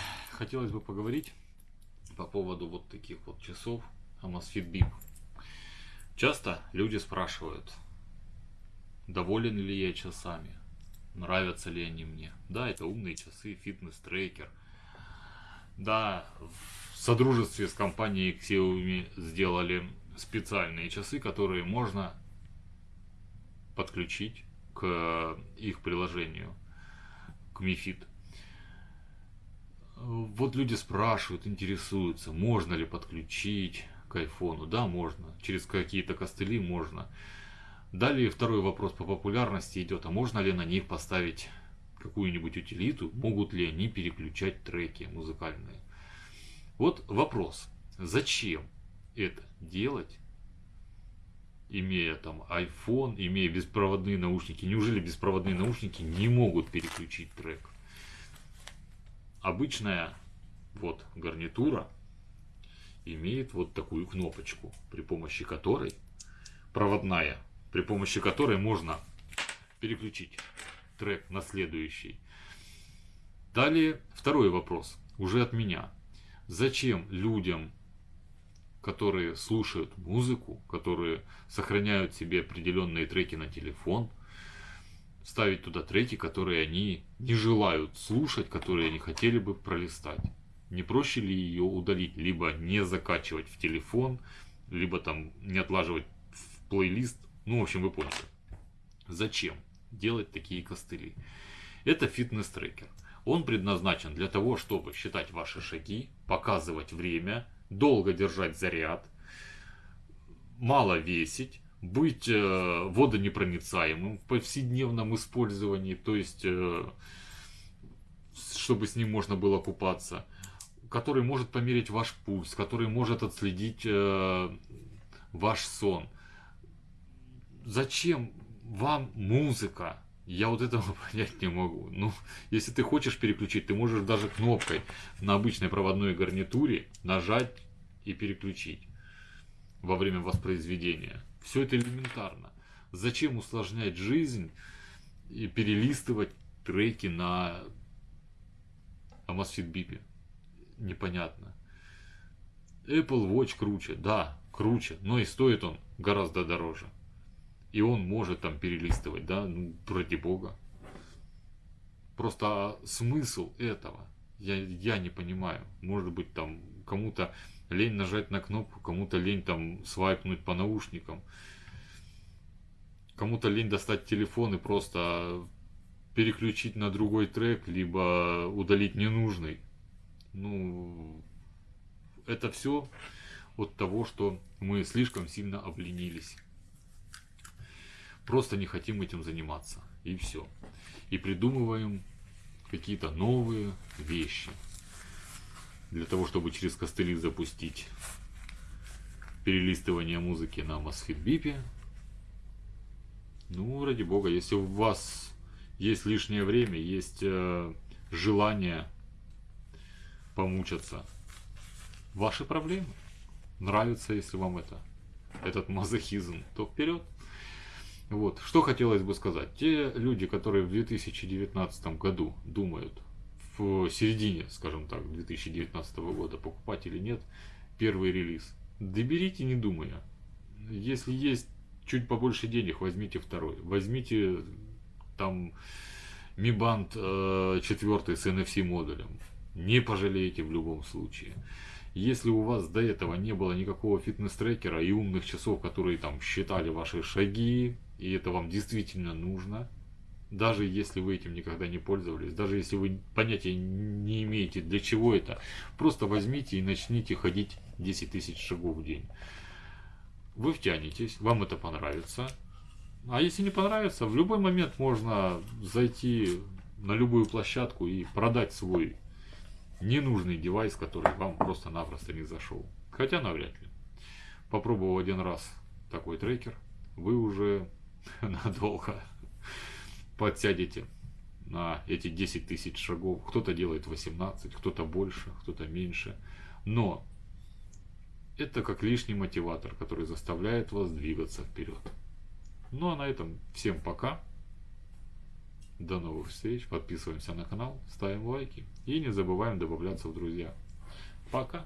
хотелось бы поговорить по поводу вот таких вот часов Amazfit Bip. Часто люди спрашивают, доволен ли я часами, нравятся ли они мне. Да, это умные часы, фитнес-трекер. Да, в содружестве с компанией Xiaomi сделали специальные часы, которые можно подключить к их приложению, к Mi Fit. Вот люди спрашивают, интересуются, можно ли подключить к айфону. Да, можно. Через какие-то костыли можно. Далее второй вопрос по популярности идет. А можно ли на них поставить какую-нибудь утилиту? Могут ли они переключать треки музыкальные? Вот вопрос. Зачем это делать, имея там iPhone, имея беспроводные наушники? Неужели беспроводные наушники не могут переключить трек? Обычная вот гарнитура имеет вот такую кнопочку, при помощи которой, проводная, при помощи которой можно переключить трек на следующий. Далее второй вопрос, уже от меня. Зачем людям, которые слушают музыку, которые сохраняют себе определенные треки на телефон, ставить туда треки, которые они не желают слушать, которые они хотели бы пролистать. Не проще ли ее удалить, либо не закачивать в телефон, либо там не отлаживать в плейлист. Ну, в общем, вы поняли. Зачем делать такие костыли? Это фитнес-трекер. Он предназначен для того, чтобы считать ваши шаги, показывать время, долго держать заряд, мало весить, быть э, водонепроницаемым в повседневном использовании, то есть, э, чтобы с ним можно было купаться, который может померить ваш пульс, который может отследить э, ваш сон. Зачем вам музыка? Я вот этого понять не могу. Ну, если ты хочешь переключить, ты можешь даже кнопкой на обычной проводной гарнитуре нажать и переключить во время воспроизведения. Все это элементарно. Зачем усложнять жизнь и перелистывать треки на Amazfit Bip? Непонятно. Apple Watch круче, да, круче, но и стоит он гораздо дороже. И он может там перелистывать, да, ну, ради бога. Просто а смысл этого я, я не понимаю. Может быть, там кому-то лень нажать на кнопку, кому-то лень там свайпнуть по наушникам, кому-то лень достать телефон и просто переключить на другой трек, либо удалить ненужный. Ну, это все от того, что мы слишком сильно обленились. Просто не хотим этим заниматься. И все. И придумываем какие-то новые вещи для того, чтобы через костыли запустить перелистывание музыки на Mosfet BIP. Ну, ради бога, если у вас есть лишнее время, есть э, желание помучаться, ваши проблемы. Нравится, если вам это, этот мазохизм, то вперед. Вот, что хотелось бы сказать. Те люди, которые в 2019 году думают, в середине, скажем так, 2019 года, покупать или нет, первый релиз. Доберите, не думая. Если есть чуть побольше денег, возьмите второй. Возьмите там Mi Band 4 с NFC модулем. Не пожалеете в любом случае. Если у вас до этого не было никакого фитнес-трекера и умных часов, которые там считали ваши шаги, и это вам действительно нужно, даже если вы этим никогда не пользовались, даже если вы понятия не имеете, для чего это, просто возьмите и начните ходить 10 тысяч шагов в день. Вы втянетесь, вам это понравится. А если не понравится, в любой момент можно зайти на любую площадку и продать свой ненужный девайс, который вам просто-напросто не зашел. Хотя навряд ли. Попробовал один раз такой трекер, вы уже надолго подсядете на эти 10 тысяч шагов. Кто-то делает 18, кто-то больше, кто-то меньше. Но это как лишний мотиватор, который заставляет вас двигаться вперед. Ну а на этом всем пока. До новых встреч. Подписываемся на канал, ставим лайки и не забываем добавляться в друзья. Пока.